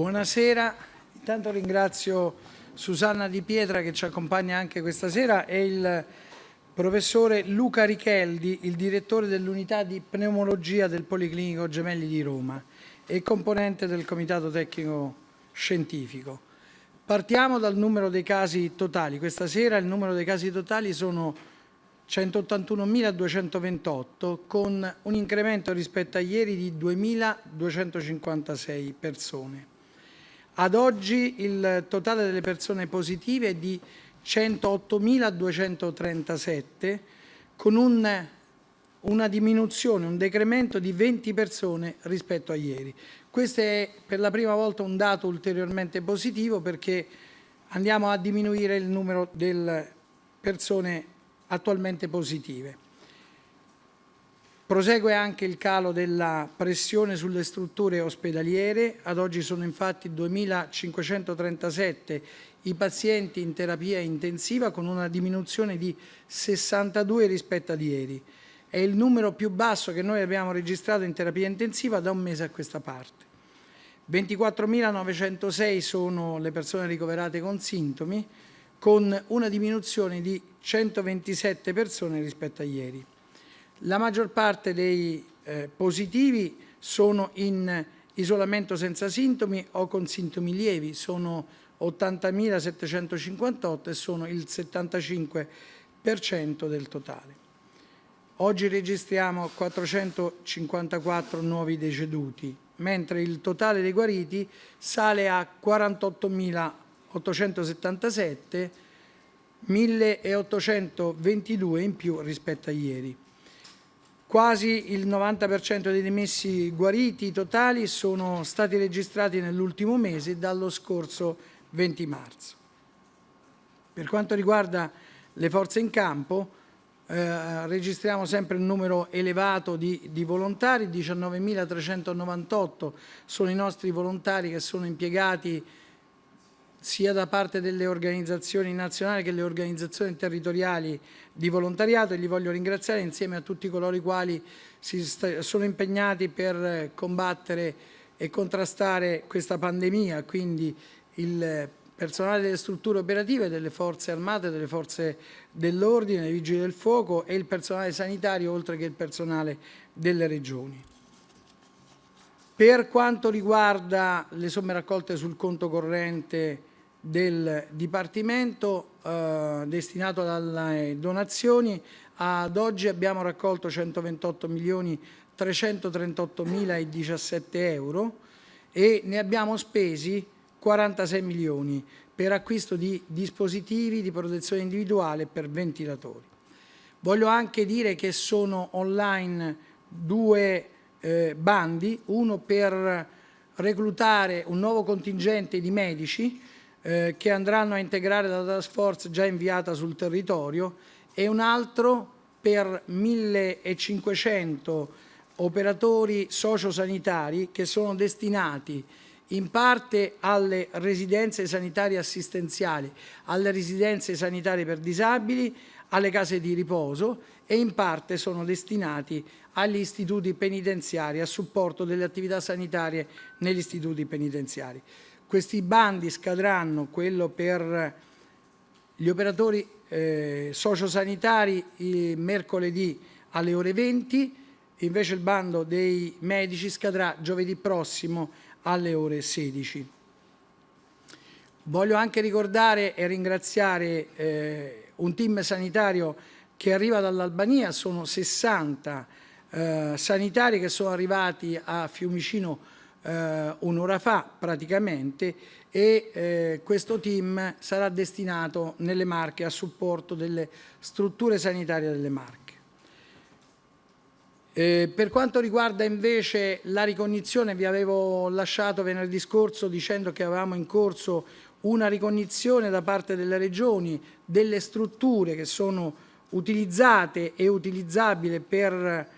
Buonasera, intanto ringrazio Susanna Di Pietra che ci accompagna anche questa sera e il professore Luca Richeldi, il direttore dell'unità di pneumologia del Policlinico Gemelli di Roma e componente del comitato tecnico scientifico. Partiamo dal numero dei casi totali. Questa sera il numero dei casi totali sono 181.228 con un incremento rispetto a ieri di 2.256 persone. Ad oggi il totale delle persone positive è di 108.237 con un, una diminuzione, un decremento di 20 persone rispetto a ieri. Questo è per la prima volta un dato ulteriormente positivo perché andiamo a diminuire il numero delle persone attualmente positive. Prosegue anche il calo della pressione sulle strutture ospedaliere, ad oggi sono infatti 2.537 i pazienti in terapia intensiva con una diminuzione di 62 rispetto ad ieri. È il numero più basso che noi abbiamo registrato in terapia intensiva da un mese a questa parte. 24.906 sono le persone ricoverate con sintomi, con una diminuzione di 127 persone rispetto a ieri. La maggior parte dei eh, positivi sono in isolamento senza sintomi o con sintomi lievi, sono 80.758 e sono il 75% del totale. Oggi registriamo 454 nuovi deceduti, mentre il totale dei guariti sale a 48.877, 1.822 in più rispetto a ieri. Quasi il 90% dei dimessi guariti totali sono stati registrati nell'ultimo mese dallo scorso 20 marzo. Per quanto riguarda le forze in campo, eh, registriamo sempre un numero elevato di, di volontari, 19.398 sono i nostri volontari che sono impiegati sia da parte delle organizzazioni nazionali che le organizzazioni territoriali di volontariato e li voglio ringraziare insieme a tutti coloro i quali si sono impegnati per combattere e contrastare questa pandemia, quindi il personale delle strutture operative delle forze armate, delle forze dell'ordine, dei vigili del fuoco e il personale sanitario oltre che il personale delle regioni. Per quanto riguarda le somme raccolte sul conto corrente del Dipartimento eh, destinato alle donazioni. Ad oggi abbiamo raccolto 128 milioni 338 mila e 17 euro e ne abbiamo spesi 46 milioni per acquisto di dispositivi di protezione individuale per ventilatori. Voglio anche dire che sono online due eh, bandi, uno per reclutare un nuovo contingente di medici eh, che andranno a integrare la task force già inviata sul territorio e un altro per 1500 operatori sociosanitari che sono destinati in parte alle residenze sanitarie assistenziali, alle residenze sanitarie per disabili, alle case di riposo e in parte sono destinati agli istituti penitenziari a supporto delle attività sanitarie negli istituti penitenziari. Questi bandi scadranno, quello per gli operatori eh, sociosanitari mercoledì alle ore 20, invece il bando dei medici scadrà giovedì prossimo alle ore 16. Voglio anche ricordare e ringraziare eh, un team sanitario che arriva dall'Albania, sono 60 eh, sanitari che sono arrivati a Fiumicino eh, un'ora fa praticamente e eh, questo team sarà destinato nelle Marche a supporto delle strutture sanitarie delle Marche. Eh, per quanto riguarda invece la ricognizione, vi avevo lasciato venerdì scorso dicendo che avevamo in corso una ricognizione da parte delle regioni delle strutture che sono utilizzate e utilizzabili per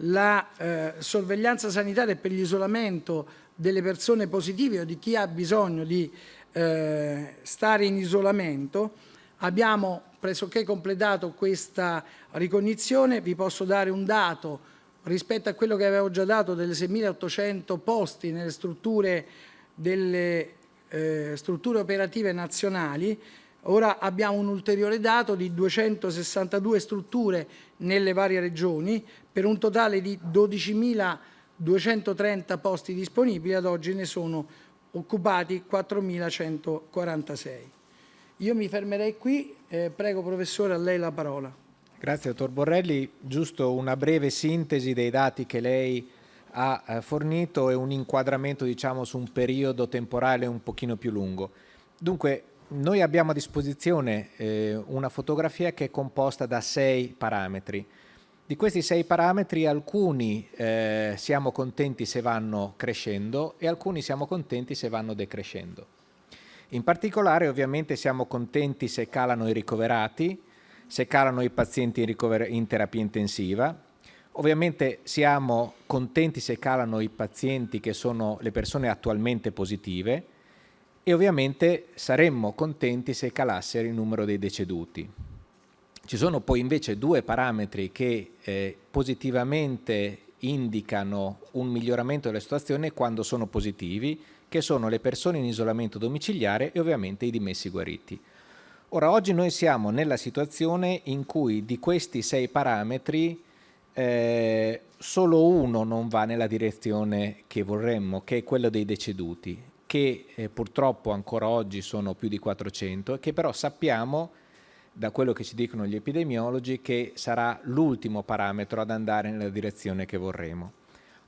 la eh, sorveglianza sanitaria per l'isolamento delle persone positive o di chi ha bisogno di eh, stare in isolamento. Abbiamo pressoché completato questa ricognizione, vi posso dare un dato rispetto a quello che avevo già dato delle 6.800 posti nelle strutture delle eh, strutture operative nazionali, ora abbiamo un ulteriore dato di 262 strutture nelle varie regioni per un totale di 12.230 posti disponibili, ad oggi ne sono occupati 4.146. Io mi fermerei qui, eh, prego professore a lei la parola. Grazie dottor Borrelli, giusto una breve sintesi dei dati che lei ha eh, fornito e un inquadramento diciamo su un periodo temporale un pochino più lungo. Dunque noi abbiamo a disposizione eh, una fotografia che è composta da sei parametri. Di questi sei parametri alcuni eh, siamo contenti se vanno crescendo e alcuni siamo contenti se vanno decrescendo. In particolare ovviamente siamo contenti se calano i ricoverati, se calano i pazienti in, in terapia intensiva, Ovviamente siamo contenti se calano i pazienti che sono le persone attualmente positive e ovviamente saremmo contenti se calasse il numero dei deceduti. Ci sono poi invece due parametri che eh, positivamente indicano un miglioramento della situazione quando sono positivi, che sono le persone in isolamento domiciliare e ovviamente i dimessi guariti. Ora, oggi noi siamo nella situazione in cui di questi sei parametri eh, solo uno non va nella direzione che vorremmo, che è quello dei deceduti, che eh, purtroppo ancora oggi sono più di 400 e che però sappiamo da quello che ci dicono gli epidemiologi che sarà l'ultimo parametro ad andare nella direzione che vorremmo.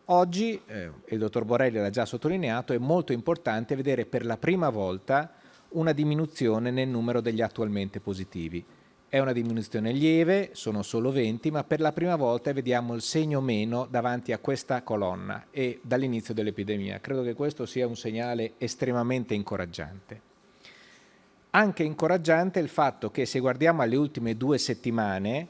Oggi, eh, il dottor Borelli l'ha già sottolineato, è molto importante vedere per la prima volta una diminuzione nel numero degli attualmente positivi. È una diminuzione lieve, sono solo 20, ma per la prima volta vediamo il segno meno davanti a questa colonna e dall'inizio dell'epidemia. Credo che questo sia un segnale estremamente incoraggiante. Anche incoraggiante il fatto che se guardiamo alle ultime due settimane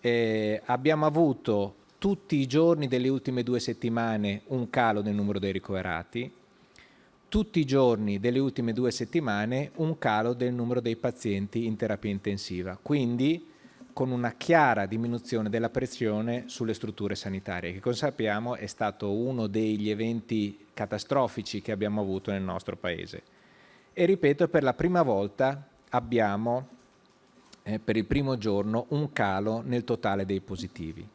eh, abbiamo avuto tutti i giorni delle ultime due settimane un calo nel numero dei ricoverati, tutti i giorni delle ultime due settimane un calo del numero dei pazienti in terapia intensiva, quindi con una chiara diminuzione della pressione sulle strutture sanitarie, che come sappiamo è stato uno degli eventi catastrofici che abbiamo avuto nel nostro Paese. E ripeto, per la prima volta abbiamo eh, per il primo giorno un calo nel totale dei positivi.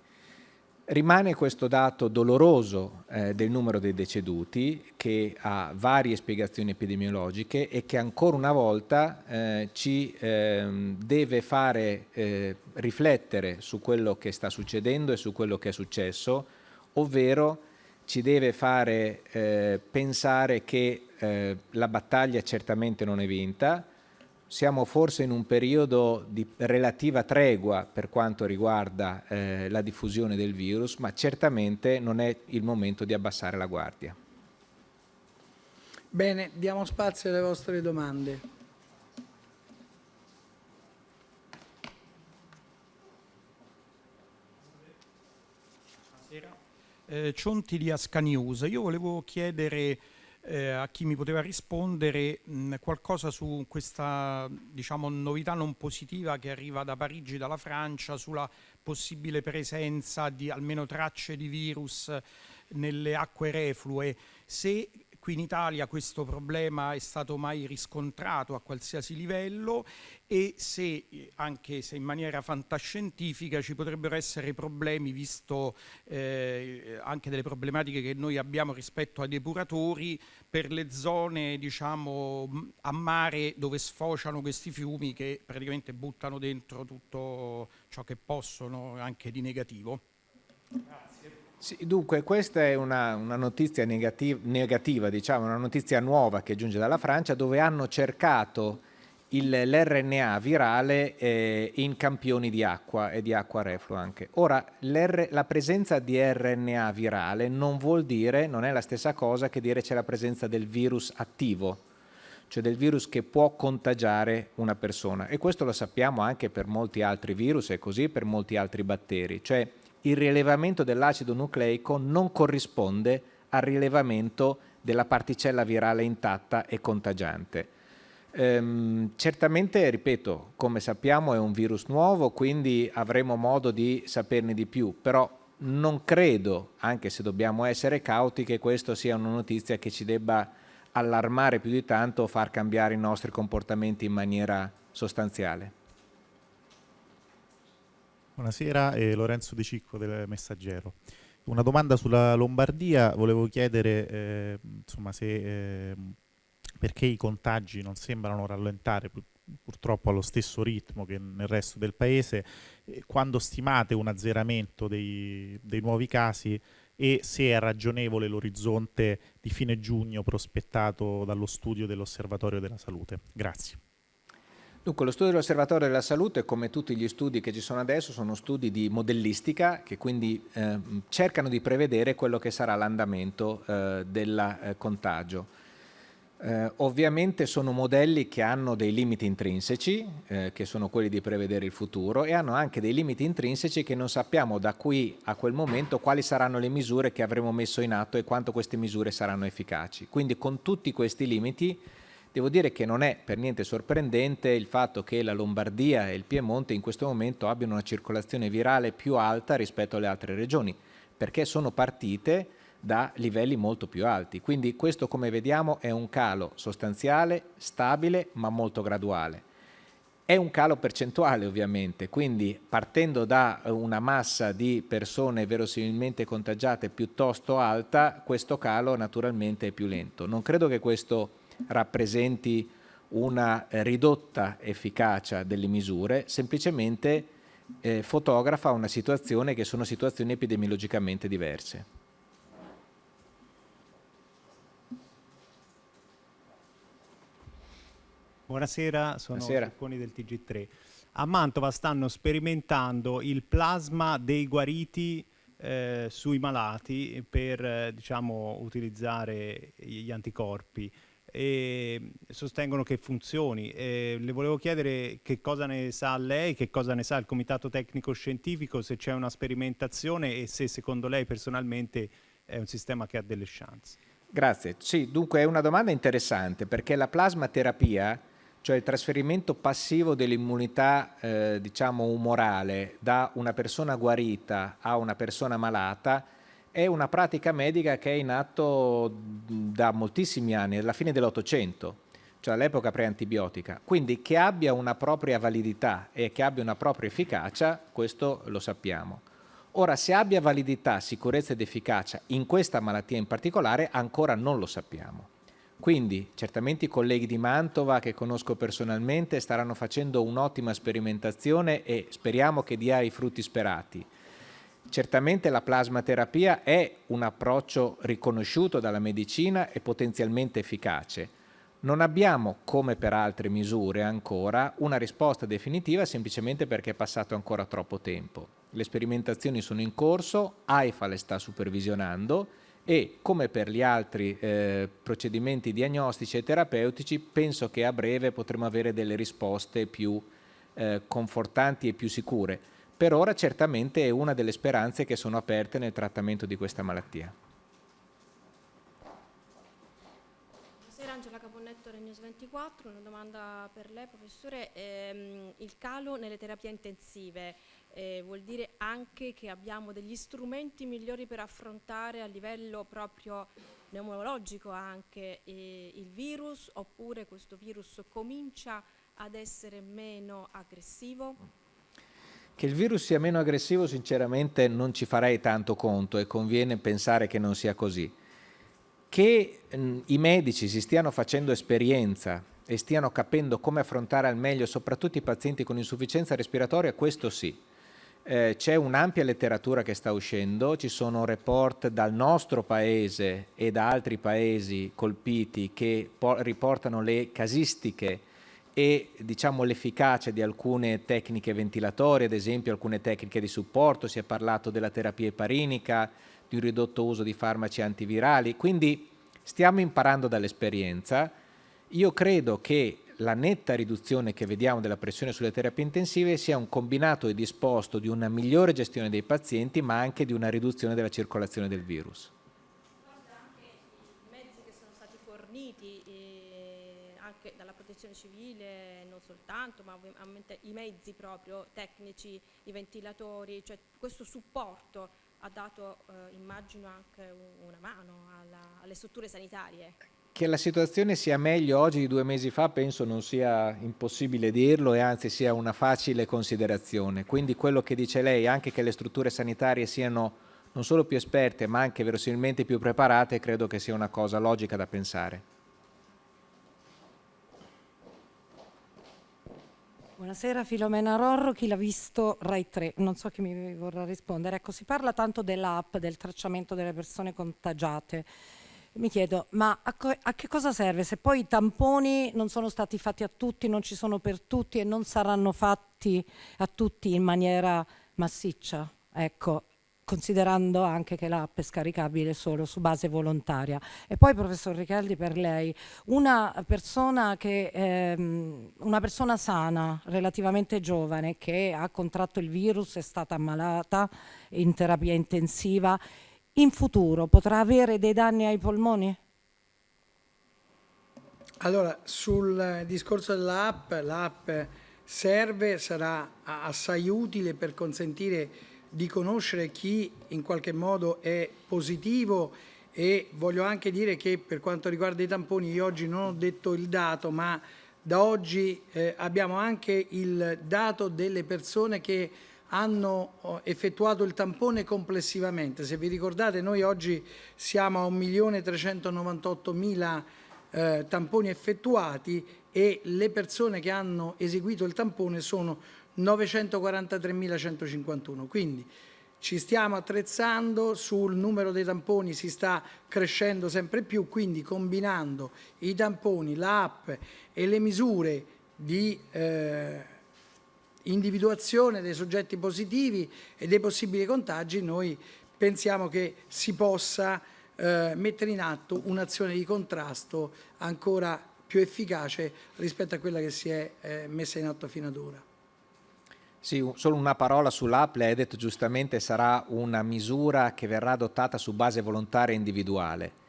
Rimane questo dato doloroso eh, del numero dei deceduti che ha varie spiegazioni epidemiologiche e che ancora una volta eh, ci eh, deve fare eh, riflettere su quello che sta succedendo e su quello che è successo, ovvero ci deve fare eh, pensare che eh, la battaglia certamente non è vinta, siamo forse in un periodo di relativa tregua per quanto riguarda eh, la diffusione del virus, ma certamente non è il momento di abbassare la guardia. Bene, diamo spazio alle vostre domande. Buonasera. Eh, Cionti di Asca News. Io volevo chiedere eh, a chi mi poteva rispondere mh, qualcosa su questa diciamo, novità non positiva che arriva da Parigi, dalla Francia, sulla possibile presenza di almeno tracce di virus nelle acque reflue. Se qui in Italia questo problema è stato mai riscontrato a qualsiasi livello e se, anche se in maniera fantascientifica, ci potrebbero essere problemi, visto eh, anche delle problematiche che noi abbiamo rispetto ai depuratori, per le zone diciamo, a mare dove sfociano questi fiumi che praticamente buttano dentro tutto ciò che possono anche di negativo. Grazie. Sì, dunque questa è una, una notizia negativ negativa, diciamo, una notizia nuova che giunge dalla Francia dove hanno cercato l'RNA virale eh, in campioni di acqua e di acqua reflua anche. Ora, la presenza di RNA virale non vuol dire, non è la stessa cosa che dire c'è la presenza del virus attivo, cioè del virus che può contagiare una persona e questo lo sappiamo anche per molti altri virus e così per molti altri batteri, cioè il rilevamento dell'acido nucleico non corrisponde al rilevamento della particella virale intatta e contagiante. Ehm, certamente, ripeto, come sappiamo è un virus nuovo, quindi avremo modo di saperne di più, però non credo, anche se dobbiamo essere cauti, che questa sia una notizia che ci debba allarmare più di tanto o far cambiare i nostri comportamenti in maniera sostanziale. Buonasera, eh, Lorenzo De Cicco del Messaggero. Una domanda sulla Lombardia, volevo chiedere eh, insomma, se, eh, perché i contagi non sembrano rallentare purtroppo allo stesso ritmo che nel resto del paese, quando stimate un azzeramento dei, dei nuovi casi e se è ragionevole l'orizzonte di fine giugno prospettato dallo studio dell'Osservatorio della Salute. Grazie. Dunque, lo studio dell'Osservatorio della Salute, come tutti gli studi che ci sono adesso, sono studi di modellistica che quindi eh, cercano di prevedere quello che sarà l'andamento eh, del eh, contagio. Eh, ovviamente sono modelli che hanno dei limiti intrinseci, eh, che sono quelli di prevedere il futuro, e hanno anche dei limiti intrinseci che non sappiamo da qui a quel momento quali saranno le misure che avremo messo in atto e quanto queste misure saranno efficaci. Quindi con tutti questi limiti devo dire che non è per niente sorprendente il fatto che la Lombardia e il Piemonte in questo momento abbiano una circolazione virale più alta rispetto alle altre regioni, perché sono partite da livelli molto più alti. Quindi questo come vediamo è un calo sostanziale, stabile ma molto graduale. È un calo percentuale ovviamente, quindi partendo da una massa di persone verosimilmente contagiate piuttosto alta, questo calo naturalmente è più lento. Non credo che questo rappresenti una ridotta efficacia delle misure, semplicemente eh, fotografa una situazione che sono situazioni epidemiologicamente diverse. Buonasera, sono Buonasera. Del TG3. A Mantova stanno sperimentando il plasma dei guariti eh, sui malati per eh, diciamo, utilizzare gli anticorpi e sostengono che funzioni. E le volevo chiedere che cosa ne sa lei, che cosa ne sa il Comitato Tecnico Scientifico, se c'è una sperimentazione e se secondo lei personalmente è un sistema che ha delle chance. Grazie. Sì, dunque è una domanda interessante perché la plasmaterapia cioè il trasferimento passivo dell'immunità eh, diciamo umorale da una persona guarita a una persona malata è una pratica medica che è in atto da moltissimi anni, alla fine dell'Ottocento, cioè all'epoca preantibiotica. Quindi che abbia una propria validità e che abbia una propria efficacia, questo lo sappiamo. Ora, se abbia validità, sicurezza ed efficacia in questa malattia in particolare, ancora non lo sappiamo. Quindi certamente i colleghi di Mantova che conosco personalmente staranno facendo un'ottima sperimentazione e speriamo che dia i frutti sperati. Certamente la plasmaterapia è un approccio riconosciuto dalla medicina e potenzialmente efficace. Non abbiamo, come per altre misure ancora, una risposta definitiva semplicemente perché è passato ancora troppo tempo. Le sperimentazioni sono in corso, AIFA le sta supervisionando e come per gli altri eh, procedimenti diagnostici e terapeutici penso che a breve potremo avere delle risposte più eh, confortanti e più sicure. Per ora certamente è una delle speranze che sono aperte nel trattamento di questa malattia. Buonasera Angela Caponnetto News 24, una domanda per lei professore, ehm, il calo nelle terapie intensive eh, vuol dire anche che abbiamo degli strumenti migliori per affrontare a livello proprio pneumologico anche eh, il virus oppure questo virus comincia ad essere meno aggressivo? Che il virus sia meno aggressivo sinceramente non ci farei tanto conto e conviene pensare che non sia così. Che mh, i medici si stiano facendo esperienza e stiano capendo come affrontare al meglio soprattutto i pazienti con insufficienza respiratoria, questo sì eh, c'è un'ampia letteratura che sta uscendo, ci sono report dal nostro paese e da altri paesi colpiti che riportano le casistiche e diciamo, l'efficacia di alcune tecniche ventilatorie, ad esempio alcune tecniche di supporto, si è parlato della terapia eparinica, di un ridotto uso di farmaci antivirali, quindi stiamo imparando dall'esperienza. Io credo che la netta riduzione che vediamo della pressione sulle terapie intensive sia un combinato e disposto di una migliore gestione dei pazienti ma anche di una riduzione della circolazione del virus. Anche i mezzi che sono stati forniti eh, anche dalla protezione civile, non soltanto, ma ovviamente i mezzi proprio tecnici, i ventilatori, cioè questo supporto ha dato, eh, immagino, anche una mano alla, alle strutture sanitarie. Che la situazione sia meglio oggi di due mesi fa penso non sia impossibile dirlo e anzi sia una facile considerazione. Quindi quello che dice lei, anche che le strutture sanitarie siano non solo più esperte ma anche verosimilmente più preparate, credo che sia una cosa logica da pensare. Buonasera Filomena Rorro, chi l'ha visto Rai 3, non so chi mi vorrà rispondere. Ecco, si parla tanto dell'app, del tracciamento delle persone contagiate mi chiedo, ma a, a, che cosa serve se poi i tamponi non sono stati fatti a tutti, non ci sono per tutti e non saranno fatti a tutti in maniera massiccia? Ecco, considerando anche che l'app è scaricabile solo su base volontaria. E poi, professor Richeldi, per lei, una persona, che, ehm, una persona sana, relativamente giovane, che ha contratto il virus, è stata ammalata in terapia intensiva, in futuro potrà avere dei danni ai polmoni? Allora, sul discorso dell'app, l'app serve, sarà assai utile per consentire di conoscere chi in qualche modo è positivo e voglio anche dire che per quanto riguarda i tamponi io oggi non ho detto il dato ma da oggi eh, abbiamo anche il dato delle persone che hanno oh, effettuato il tampone complessivamente. Se vi ricordate noi oggi siamo a 1.398.000 eh, tamponi effettuati e le persone che hanno eseguito il tampone sono 943.151. Quindi ci stiamo attrezzando, sul numero dei tamponi si sta crescendo sempre più, quindi combinando i tamponi, l'app e le misure di eh, individuazione dei soggetti positivi e dei possibili contagi, noi pensiamo che si possa eh, mettere in atto un'azione di contrasto ancora più efficace rispetto a quella che si è eh, messa in atto fino ad ora. Sì, solo una parola sull'app, lei ha detto giustamente sarà una misura che verrà adottata su base volontaria e individuale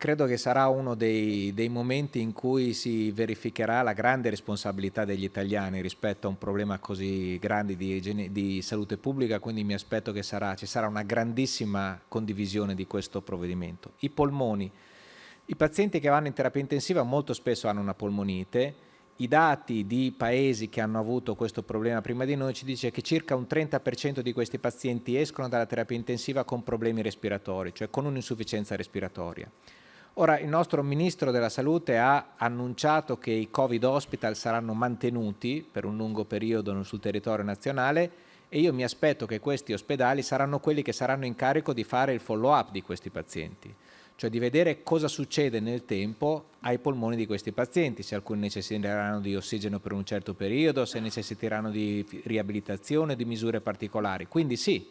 credo che sarà uno dei, dei, momenti in cui si verificherà la grande responsabilità degli italiani rispetto a un problema così grande di, di salute pubblica, quindi mi aspetto che sarà, ci sarà una grandissima condivisione di questo provvedimento. I polmoni. I pazienti che vanno in terapia intensiva molto spesso hanno una polmonite, i dati di paesi che hanno avuto questo problema prima di noi ci dice che circa un 30% di questi pazienti escono dalla terapia intensiva con problemi respiratori, cioè con un'insufficienza respiratoria. Ora il nostro Ministro della Salute ha annunciato che i Covid hospital saranno mantenuti per un lungo periodo sul territorio nazionale e io mi aspetto che questi ospedali saranno quelli che saranno in carico di fare il follow up di questi pazienti, cioè di vedere cosa succede nel tempo ai polmoni di questi pazienti, se alcuni necessiteranno di ossigeno per un certo periodo, se necessiteranno di riabilitazione, di misure particolari. Quindi sì,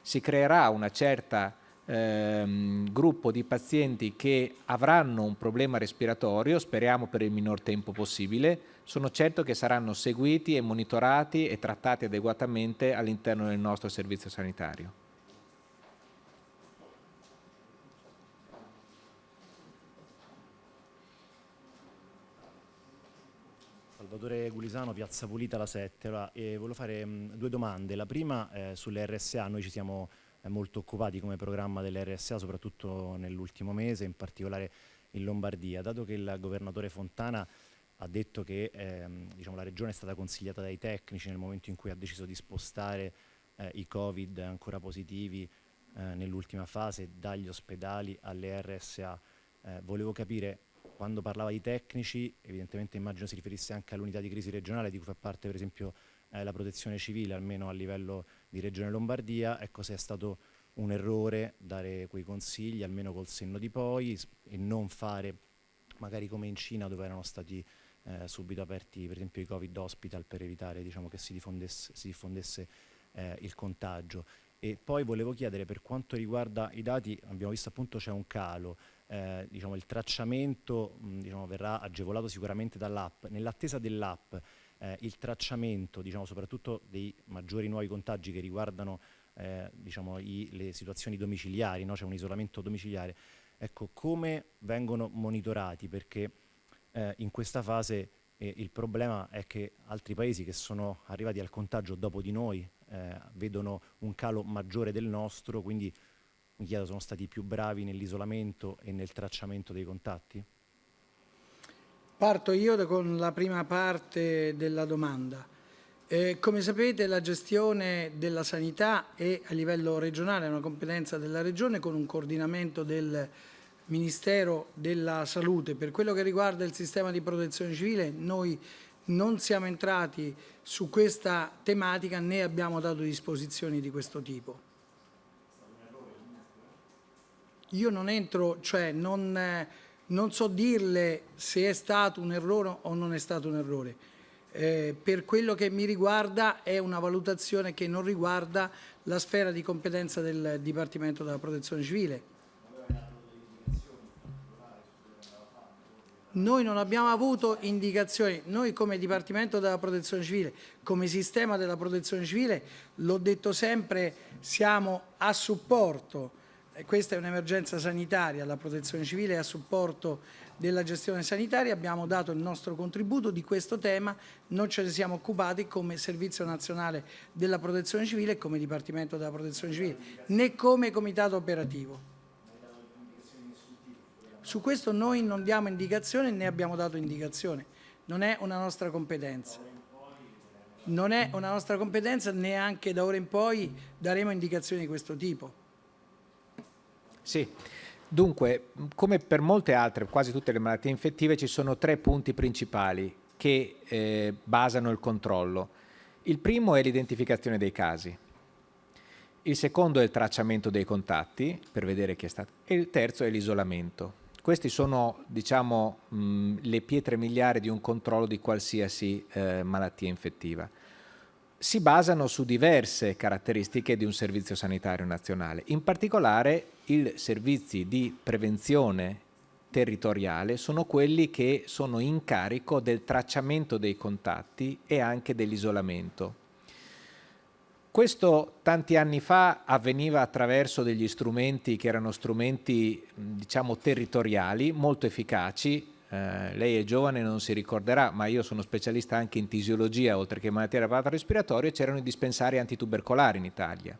si creerà una certa ehm, gruppo di pazienti che avranno un problema respiratorio, speriamo per il minor tempo possibile, sono certo che saranno seguiti e monitorati e trattati adeguatamente all'interno del nostro servizio sanitario. Salvatore Gulisano, Piazza Pulita, la 7. Allora, eh, volevo fare mh, due domande. La prima eh, sulle RSA, noi ci siamo molto occupati come programma dell'RSA, soprattutto nell'ultimo mese, in particolare in Lombardia. Dato che il governatore Fontana ha detto che ehm, diciamo, la regione è stata consigliata dai tecnici nel momento in cui ha deciso di spostare eh, i Covid ancora positivi eh, nell'ultima fase dagli ospedali alle RSA. Eh, volevo capire, quando parlava di tecnici, evidentemente immagino si riferisse anche all'unità di crisi regionale di cui fa parte per esempio eh, la protezione civile, almeno a livello di Regione Lombardia, ecco se è stato un errore dare quei consigli, almeno col senno di poi, e non fare magari come in Cina dove erano stati eh, subito aperti per esempio i Covid hospital per evitare diciamo, che si diffondesse, si diffondesse eh, il contagio. E poi volevo chiedere per quanto riguarda i dati, abbiamo visto appunto c'è un calo, eh, diciamo, il tracciamento mh, diciamo, verrà agevolato sicuramente dall'app. Nell'attesa dell'app eh, il tracciamento, diciamo, soprattutto dei maggiori nuovi contagi che riguardano eh, diciamo, i, le situazioni domiciliari, no? c'è un isolamento domiciliare, ecco, come vengono monitorati? Perché eh, in questa fase eh, il problema è che altri paesi che sono arrivati al contagio dopo di noi eh, vedono un calo maggiore del nostro, quindi mi chiedo, sono stati più bravi nell'isolamento e nel tracciamento dei contatti? Parto io con la prima parte della domanda. Eh, come sapete la gestione della sanità è a livello regionale, è una competenza della Regione con un coordinamento del Ministero della Salute. Per quello che riguarda il sistema di protezione civile noi non siamo entrati su questa tematica né abbiamo dato disposizioni di questo tipo. Io non entro, cioè non, eh, non so dirle se è stato un errore o non è stato un errore. Eh, per quello che mi riguarda è una valutazione che non riguarda la sfera di competenza del Dipartimento della Protezione Civile. Noi non abbiamo avuto indicazioni, noi come Dipartimento della Protezione Civile, come sistema della Protezione Civile, l'ho detto sempre, siamo a supporto questa è un'emergenza sanitaria, la protezione civile è a supporto della gestione sanitaria, abbiamo dato il nostro contributo di questo tema, non ce ne siamo occupati come Servizio Nazionale della Protezione Civile e come Dipartimento della Protezione Civile, né come Comitato Operativo. Su questo noi non diamo indicazione né abbiamo dato indicazione, non è una nostra competenza. Non è una nostra competenza, neanche da ora in poi daremo indicazioni di questo tipo. Sì, dunque, come per molte altre, quasi tutte le malattie infettive, ci sono tre punti principali che eh, basano il controllo. Il primo è l'identificazione dei casi, il secondo è il tracciamento dei contatti, per vedere chi è stato, e il terzo è l'isolamento. Queste sono, diciamo, mh, le pietre miliari di un controllo di qualsiasi eh, malattia infettiva si basano su diverse caratteristiche di un servizio sanitario nazionale, in particolare i servizi di prevenzione territoriale sono quelli che sono in carico del tracciamento dei contatti e anche dell'isolamento. Questo tanti anni fa avveniva attraverso degli strumenti che erano strumenti diciamo territoriali molto efficaci eh, lei è giovane e non si ricorderà, ma io sono specialista anche in tisiologia, oltre che in malattie apparato respiratorio, c'erano i dispensari antitubercolari in Italia,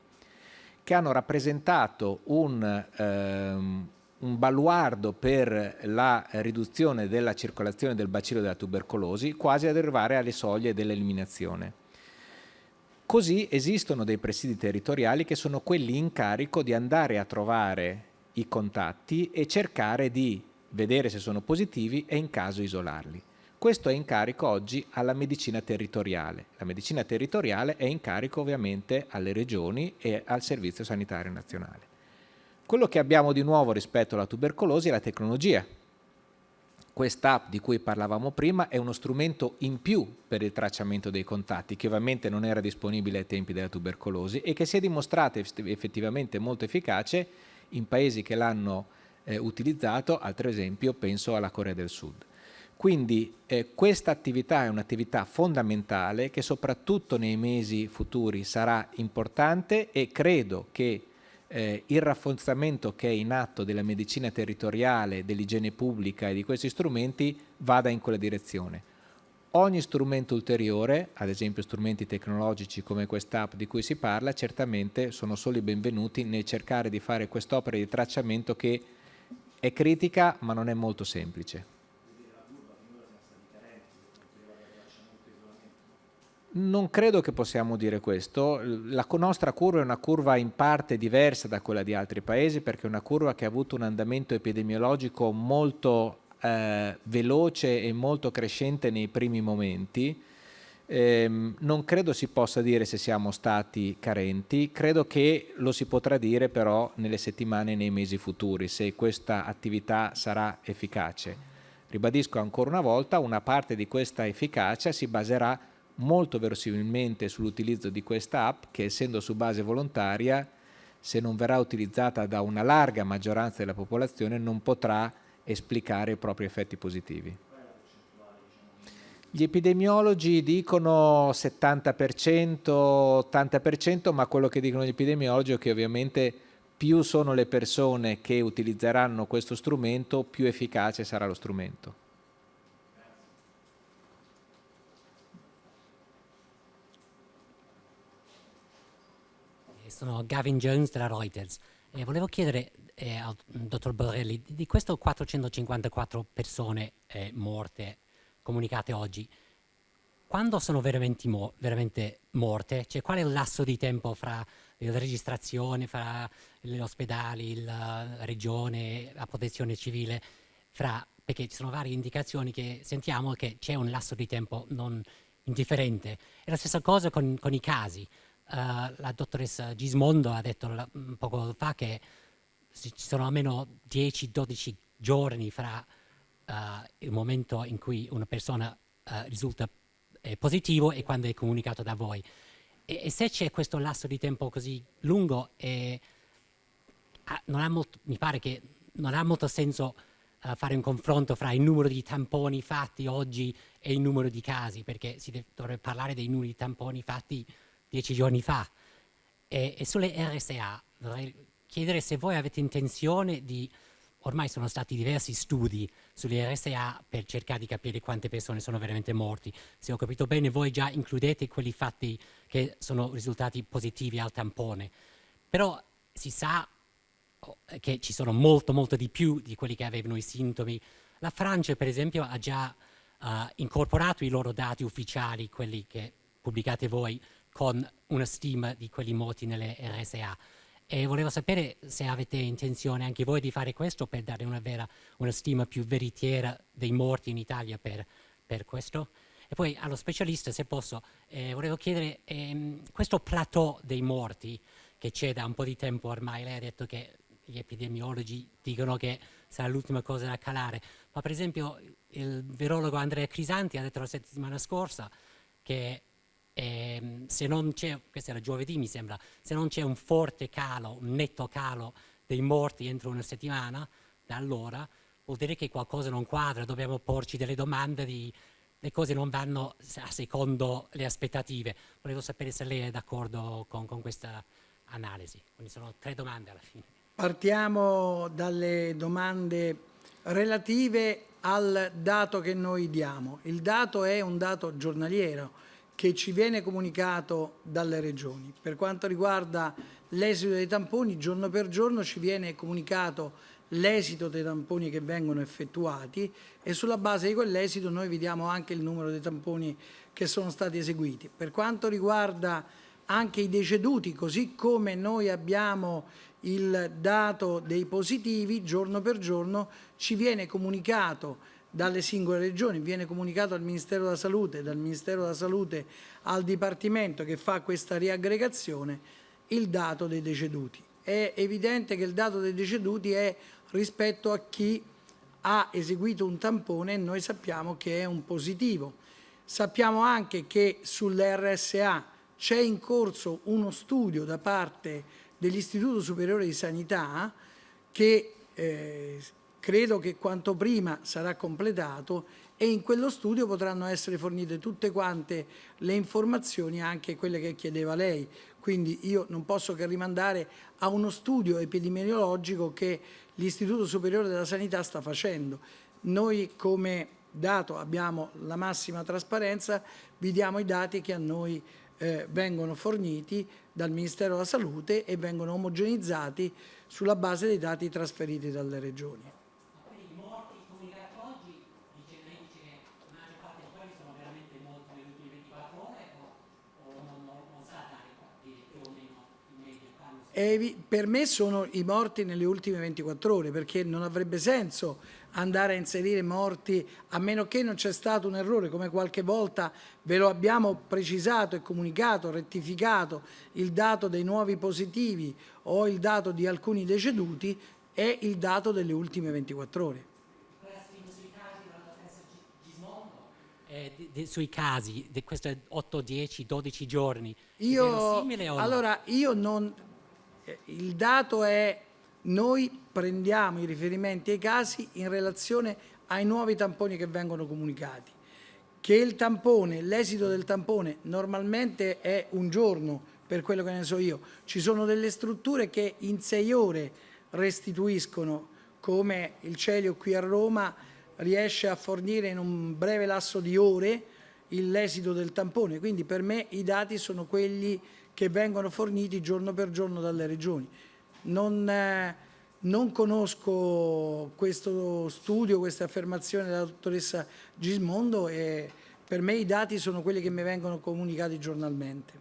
che hanno rappresentato un, ehm, un baluardo per la riduzione della circolazione del bacillo della tubercolosi, quasi ad arrivare alle soglie dell'eliminazione. Così esistono dei presidi territoriali che sono quelli in carico di andare a trovare i contatti e cercare di vedere se sono positivi e in caso isolarli. Questo è in carico oggi alla medicina territoriale. La medicina territoriale è in carico ovviamente alle regioni e al Servizio Sanitario Nazionale. Quello che abbiamo di nuovo rispetto alla tubercolosi è la tecnologia. Quest'app di cui parlavamo prima è uno strumento in più per il tracciamento dei contatti, che ovviamente non era disponibile ai tempi della tubercolosi e che si è dimostrata effettivamente molto efficace in paesi che l'hanno eh, utilizzato, altro esempio penso alla Corea del Sud. Quindi eh, questa attività è un'attività fondamentale che soprattutto nei mesi futuri sarà importante e credo che eh, il rafforzamento che è in atto della medicina territoriale, dell'igiene pubblica e di questi strumenti vada in quella direzione. Ogni strumento ulteriore, ad esempio strumenti tecnologici come quest'app di cui si parla, certamente sono solo i benvenuti nel cercare di fare quest'opera di tracciamento che è critica ma non è molto semplice. Non credo che possiamo dire questo, la nostra curva è una curva in parte diversa da quella di altri paesi perché è una curva che ha avuto un andamento epidemiologico molto eh, veloce e molto crescente nei primi momenti, Ehm, non credo si possa dire se siamo stati carenti, credo che lo si potrà dire però nelle settimane e nei mesi futuri, se questa attività sarà efficace. Ribadisco ancora una volta, una parte di questa efficacia si baserà molto verosimilmente sull'utilizzo di questa app che essendo su base volontaria, se non verrà utilizzata da una larga maggioranza della popolazione, non potrà esplicare i propri effetti positivi. Gli epidemiologi dicono 70%, 80%, ma quello che dicono gli epidemiologi è che ovviamente più sono le persone che utilizzeranno questo strumento, più efficace sarà lo strumento. Sono Gavin Jones della Reuters. Eh, volevo chiedere eh, al dottor Borrelli di queste 454 persone eh, morte comunicate oggi, quando sono veramente, mo veramente morte? Cioè qual è il lasso di tempo fra la registrazione, fra gli ospedali, la regione, la protezione civile, fra, perché ci sono varie indicazioni che sentiamo che c'è un lasso di tempo non indifferente. È la stessa cosa con, con i casi. Uh, la dottoressa Gismondo ha detto poco fa che ci sono almeno 10-12 giorni fra il momento in cui una persona uh, risulta eh, positivo e quando è comunicato da voi. E, e se c'è questo lasso di tempo così lungo, eh, molto, mi pare che non ha molto senso uh, fare un confronto fra il numero di tamponi fatti oggi e il numero di casi, perché si dovrebbe parlare dei numeri di tamponi fatti dieci giorni fa. E, e sulle RSA vorrei chiedere se voi avete intenzione di ormai sono stati diversi studi sulle RSA per cercare di capire quante persone sono veramente morti. Se ho capito bene, voi già includete quelli fatti che sono risultati positivi al tampone. Però si sa oh, che ci sono molto, molto di più di quelli che avevano i sintomi. La Francia, per esempio, ha già uh, incorporato i loro dati ufficiali, quelli che pubblicate voi, con una stima di quelli morti nelle RSA. E volevo sapere se avete intenzione anche voi di fare questo per dare una, vera, una stima più veritiera dei morti in Italia per, per questo. E poi allo specialista, se posso, eh, volevo chiedere, ehm, questo plateau dei morti che c'è da un po' di tempo ormai, lei ha detto che gli epidemiologi dicono che sarà l'ultima cosa da calare, ma per esempio il virologo Andrea Crisanti ha detto la settimana scorsa che eh, se non c'è, questo era giovedì mi sembra, se non c'è un forte calo, un netto calo dei morti entro una settimana, da allora vuol dire che qualcosa non quadra, dobbiamo porci delle domande di le cose non vanno a secondo le aspettative. Volevo sapere se lei è d'accordo con, con questa analisi. Quindi sono tre domande alla fine. Partiamo dalle domande relative al dato che noi diamo. Il dato è un dato giornaliero che ci viene comunicato dalle regioni. Per quanto riguarda l'esito dei tamponi, giorno per giorno ci viene comunicato l'esito dei tamponi che vengono effettuati e sulla base di quell'esito noi vediamo anche il numero dei tamponi che sono stati eseguiti. Per quanto riguarda anche i deceduti, così come noi abbiamo il dato dei positivi, giorno per giorno ci viene comunicato dalle singole regioni, viene comunicato al Ministero della Salute, dal Ministero della Salute al Dipartimento che fa questa riaggregazione, il dato dei deceduti. È evidente che il dato dei deceduti è rispetto a chi ha eseguito un tampone e noi sappiamo che è un positivo. Sappiamo anche che sull'RSA c'è in corso uno studio da parte dell'Istituto Superiore di Sanità che eh, credo che quanto prima sarà completato e in quello studio potranno essere fornite tutte quante le informazioni, anche quelle che chiedeva lei. Quindi io non posso che rimandare a uno studio epidemiologico che l'Istituto Superiore della Sanità sta facendo. Noi come dato abbiamo la massima trasparenza, vi diamo i dati che a noi eh, vengono forniti dal Ministero della Salute e vengono omogenizzati sulla base dei dati trasferiti dalle regioni. Per me sono i morti nelle ultime 24 ore perché non avrebbe senso andare a inserire morti a meno che non c'è stato un errore come qualche volta ve lo abbiamo precisato e comunicato, rettificato il dato dei nuovi positivi o il dato di alcuni deceduti è il dato delle ultime 24 ore. Eh, di, sui casi di questi 8, 10, 12 giorni io, allora io non il dato è noi prendiamo i riferimenti ai casi in relazione ai nuovi tamponi che vengono comunicati. Che il tampone, l'esito del tampone normalmente è un giorno, per quello che ne so io. Ci sono delle strutture che in sei ore restituiscono, come il Celio qui a Roma riesce a fornire in un breve lasso di ore l'esito del tampone. Quindi per me i dati sono quelli che vengono forniti giorno per giorno dalle regioni. Non, eh, non conosco questo studio, queste affermazioni della dottoressa Gismondo e per me i dati sono quelli che mi vengono comunicati giornalmente.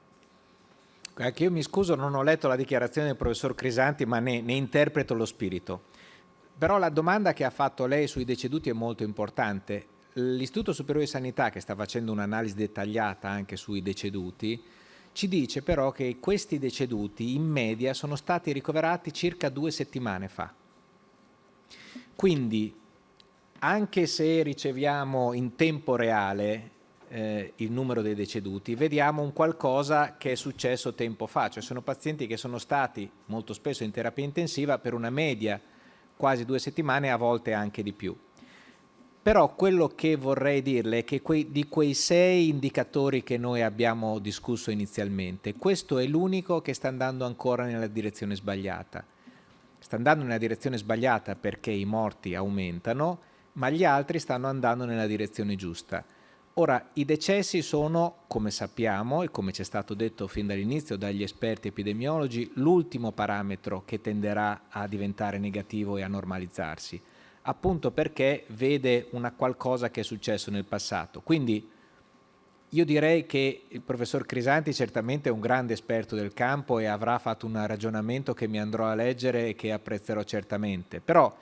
Anche io mi scuso, non ho letto la dichiarazione del professor Crisanti, ma ne, ne interpreto lo spirito. Però la domanda che ha fatto lei sui deceduti è molto importante. L'Istituto Superiore di Sanità, che sta facendo un'analisi dettagliata anche sui deceduti, ci dice però che questi deceduti in media sono stati ricoverati circa due settimane fa. Quindi anche se riceviamo in tempo reale eh, il numero dei deceduti, vediamo un qualcosa che è successo tempo fa, cioè sono pazienti che sono stati molto spesso in terapia intensiva per una media quasi due settimane, a volte anche di più. Però quello che vorrei dirle è che quei, di quei sei indicatori che noi abbiamo discusso inizialmente, questo è l'unico che sta andando ancora nella direzione sbagliata. Sta andando nella direzione sbagliata perché i morti aumentano, ma gli altri stanno andando nella direzione giusta. Ora, i decessi sono, come sappiamo e come ci è stato detto fin dall'inizio dagli esperti epidemiologi, l'ultimo parametro che tenderà a diventare negativo e a normalizzarsi, appunto perché vede una qualcosa che è successo nel passato. Quindi io direi che il professor Crisanti certamente è un grande esperto del campo e avrà fatto un ragionamento che mi andrò a leggere e che apprezzerò certamente, però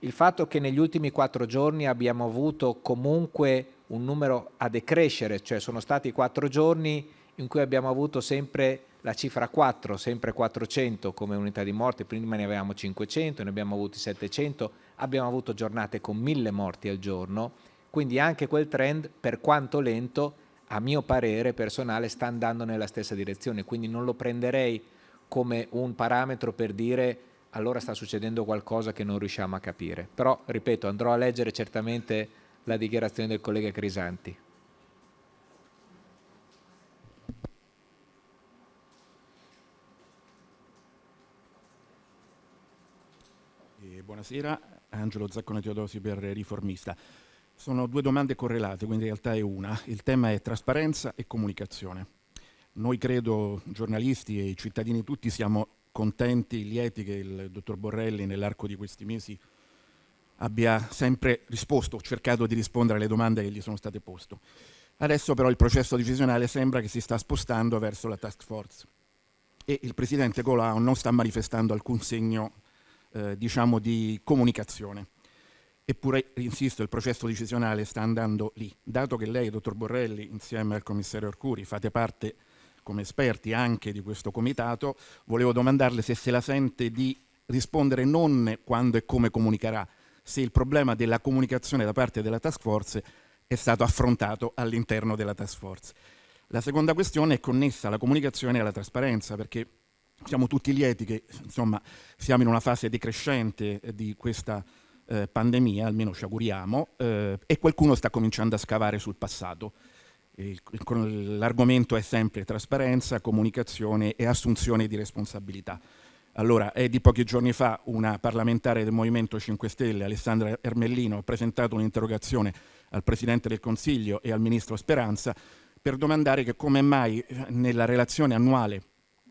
il fatto che negli ultimi quattro giorni abbiamo avuto comunque un numero a decrescere, cioè sono stati quattro giorni in cui abbiamo avuto sempre la cifra 4, sempre 400 come unità di morte, prima ne avevamo 500, ne abbiamo avuti 700, abbiamo avuto giornate con 1000 morti al giorno, quindi anche quel trend, per quanto lento, a mio parere personale sta andando nella stessa direzione, quindi non lo prenderei come un parametro per dire allora sta succedendo qualcosa che non riusciamo a capire. Però, ripeto, andrò a leggere certamente la dichiarazione del collega Crisanti. Eh, buonasera, Angelo Zaccone Teodosi per Riformista. Sono due domande correlate, quindi in realtà è una. Il tema è trasparenza e comunicazione. Noi credo, giornalisti e cittadini tutti, siamo contenti, lieti che il dottor Borrelli nell'arco di questi mesi abbia sempre risposto, cercato di rispondere alle domande che gli sono state poste. Adesso però il processo decisionale sembra che si sta spostando verso la task force e il presidente Colau non sta manifestando alcun segno eh, diciamo di comunicazione. Eppure, insisto, il processo decisionale sta andando lì. Dato che lei, dottor Borrelli, insieme al commissario Arcuri, fate parte come esperti anche di questo comitato, volevo domandarle se se la sente di rispondere non quando e come comunicherà, se il problema della comunicazione da parte della task force è stato affrontato all'interno della task force. La seconda questione è connessa alla comunicazione e alla trasparenza, perché siamo tutti lieti che insomma, siamo in una fase decrescente di questa eh, pandemia, almeno ci auguriamo, eh, e qualcuno sta cominciando a scavare sul passato. L'argomento è sempre trasparenza, comunicazione e assunzione di responsabilità. Allora, è di pochi giorni fa una parlamentare del Movimento 5 Stelle, Alessandra Ermellino, ha presentato un'interrogazione al Presidente del Consiglio e al Ministro Speranza per domandare che come mai eh, nella relazione annuale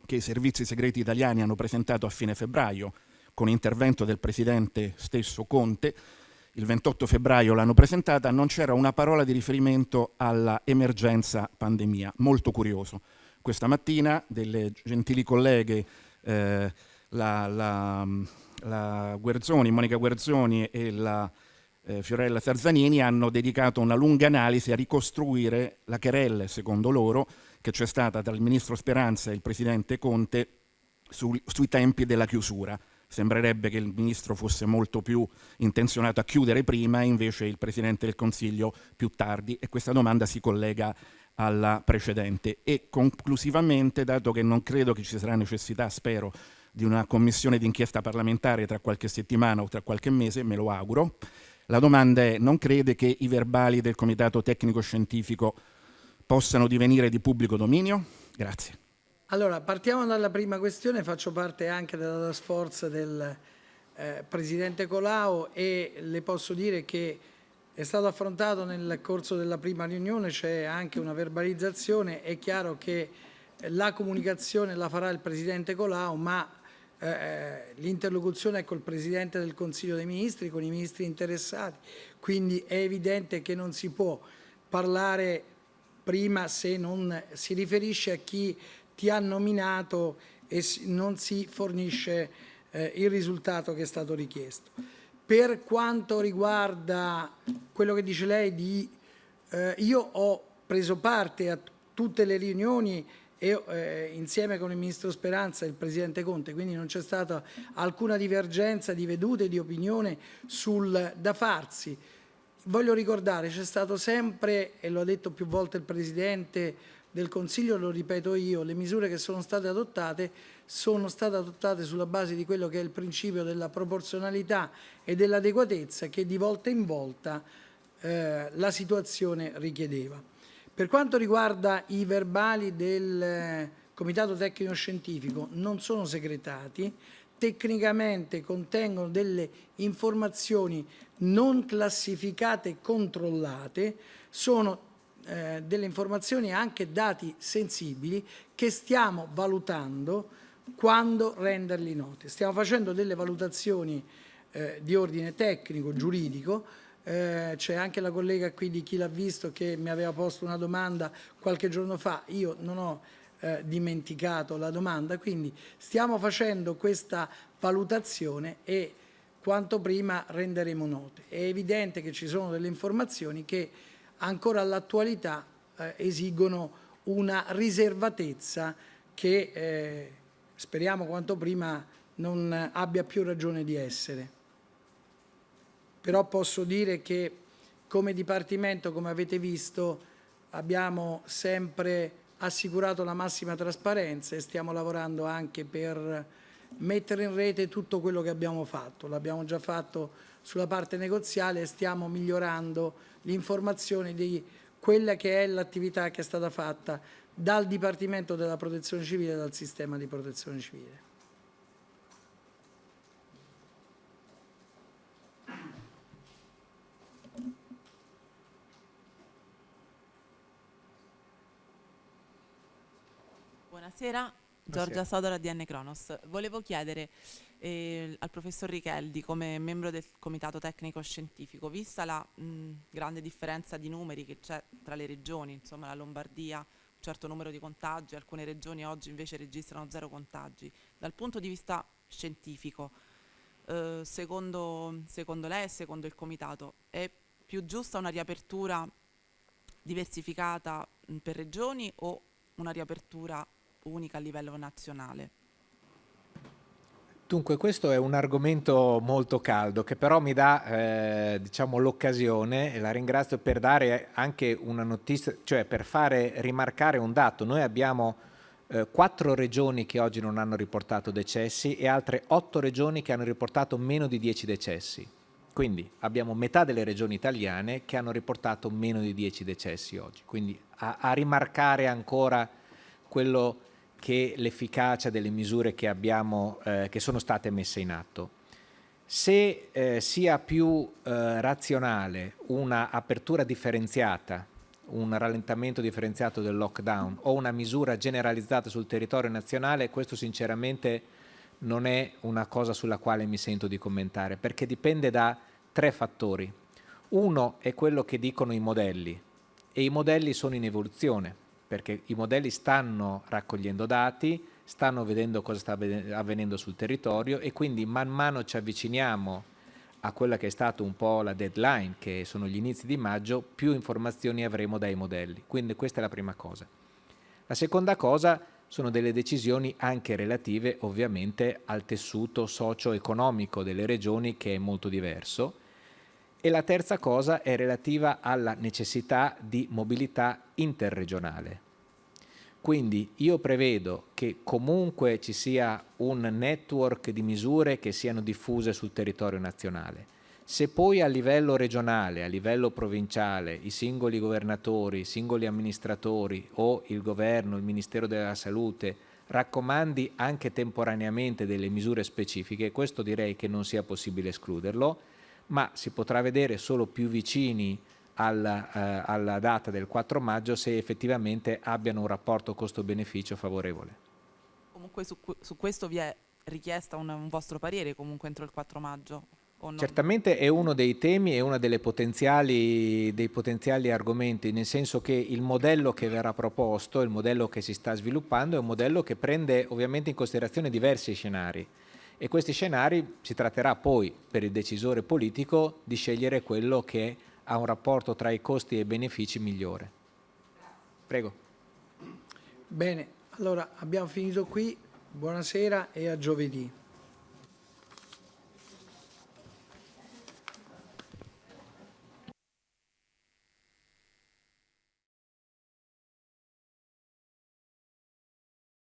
che i servizi segreti italiani hanno presentato a fine febbraio, con intervento del Presidente stesso Conte, il 28 febbraio l'hanno presentata, non c'era una parola di riferimento alla emergenza pandemia. Molto curioso. Questa mattina delle gentili colleghe eh, la, la, la Guerzoni, Monica Guerzoni e la eh, Fiorella Tarzanini hanno dedicato una lunga analisi a ricostruire la querelle, secondo loro, che c'è stata tra il ministro Speranza e il presidente Conte su, sui tempi della chiusura. Sembrerebbe che il ministro fosse molto più intenzionato a chiudere prima e invece il presidente del Consiglio più tardi e questa domanda si collega alla precedente. E conclusivamente, dato che non credo che ci sarà necessità, spero, di una commissione d'inchiesta parlamentare tra qualche settimana o tra qualche mese, me lo auguro. La domanda è, non crede che i verbali del Comitato Tecnico Scientifico possano divenire di pubblico dominio? Grazie. Allora, partiamo dalla prima questione, faccio parte anche della task force del eh, Presidente Colau e le posso dire che è stato affrontato nel corso della prima riunione, c'è anche una verbalizzazione, è chiaro che la comunicazione la farà il Presidente Colau, ma eh, l'interlocuzione è col Presidente del Consiglio dei Ministri, con i ministri interessati, quindi è evidente che non si può parlare prima se non si riferisce a chi ti ha nominato e non si fornisce eh, il risultato che è stato richiesto. Per quanto riguarda quello che dice lei di eh, io ho preso parte a tutte le riunioni e, eh, insieme con il Ministro Speranza e il Presidente Conte, quindi non c'è stata alcuna divergenza di vedute, di opinione sul da farsi. Voglio ricordare, c'è stato sempre, e lo ha detto più volte il Presidente del Consiglio, lo ripeto io, le misure che sono state adottate sono state adottate sulla base di quello che è il principio della proporzionalità e dell'adeguatezza che di volta in volta eh, la situazione richiedeva. Per quanto riguarda i verbali del eh, Comitato Tecnico Scientifico, non sono segretati, tecnicamente contengono delle informazioni non classificate e controllate, sono eh, delle informazioni e anche dati sensibili che stiamo valutando quando renderli noti. Stiamo facendo delle valutazioni eh, di ordine tecnico, giuridico, eh, c'è anche la collega qui di chi l'ha visto che mi aveva posto una domanda qualche giorno fa, io non ho eh, dimenticato la domanda, quindi stiamo facendo questa valutazione e quanto prima renderemo note. È evidente che ci sono delle informazioni che ancora all'attualità eh, esigono una riservatezza che eh, speriamo quanto prima non abbia più ragione di essere però posso dire che come Dipartimento, come avete visto, abbiamo sempre assicurato la massima trasparenza e stiamo lavorando anche per mettere in rete tutto quello che abbiamo fatto. L'abbiamo già fatto sulla parte negoziale e stiamo migliorando l'informazione di quella che è l'attività che è stata fatta dal Dipartimento della Protezione Civile e dal sistema di protezione civile. Buonasera, Giorgia Sodora di N Cronos. Volevo chiedere eh, al professor Richeldi, come membro del Comitato Tecnico Scientifico, vista la mh, grande differenza di numeri che c'è tra le regioni, insomma la Lombardia, un certo numero di contagi, alcune regioni oggi invece registrano zero contagi, dal punto di vista scientifico, eh, secondo, secondo lei e secondo il Comitato, è più giusta una riapertura diversificata mh, per regioni o una riapertura unica a livello nazionale. Dunque questo è un argomento molto caldo che però mi dà eh, diciamo, l'occasione, e la ringrazio per dare anche una notizia, cioè per fare rimarcare un dato. Noi abbiamo eh, quattro regioni che oggi non hanno riportato decessi e altre otto regioni che hanno riportato meno di 10 decessi. Quindi abbiamo metà delle regioni italiane che hanno riportato meno di 10 decessi oggi. Quindi a, a rimarcare ancora quello che l'efficacia delle misure che, abbiamo, eh, che sono state messe in atto. Se eh, sia più eh, razionale una apertura differenziata, un rallentamento differenziato del lockdown o una misura generalizzata sul territorio nazionale, questo sinceramente non è una cosa sulla quale mi sento di commentare, perché dipende da tre fattori. Uno è quello che dicono i modelli e i modelli sono in evoluzione perché i modelli stanno raccogliendo dati, stanno vedendo cosa sta avvenendo sul territorio e quindi man mano ci avviciniamo a quella che è stata un po' la deadline, che sono gli inizi di maggio, più informazioni avremo dai modelli. Quindi questa è la prima cosa. La seconda cosa sono delle decisioni anche relative ovviamente al tessuto socio-economico delle regioni che è molto diverso e la terza cosa è relativa alla necessità di mobilità interregionale. Quindi io prevedo che comunque ci sia un network di misure che siano diffuse sul territorio nazionale. Se poi a livello regionale, a livello provinciale, i singoli governatori, i singoli amministratori o il governo, il Ministero della Salute raccomandi anche temporaneamente delle misure specifiche, questo direi che non sia possibile escluderlo, ma si potrà vedere solo più vicini alla, eh, alla data del 4 maggio se effettivamente abbiano un rapporto costo-beneficio favorevole. Comunque su, su questo vi è richiesta un, un vostro parere comunque entro il 4 maggio. Certamente è uno dei temi e uno delle potenziali, dei potenziali argomenti, nel senso che il modello che verrà proposto, il modello che si sta sviluppando, è un modello che prende ovviamente in considerazione diversi scenari e questi scenari si tratterà poi per il decisore politico di scegliere quello che ha un rapporto tra i costi e i benefici migliore. Prego. Bene, allora abbiamo finito qui, buonasera e a giovedì.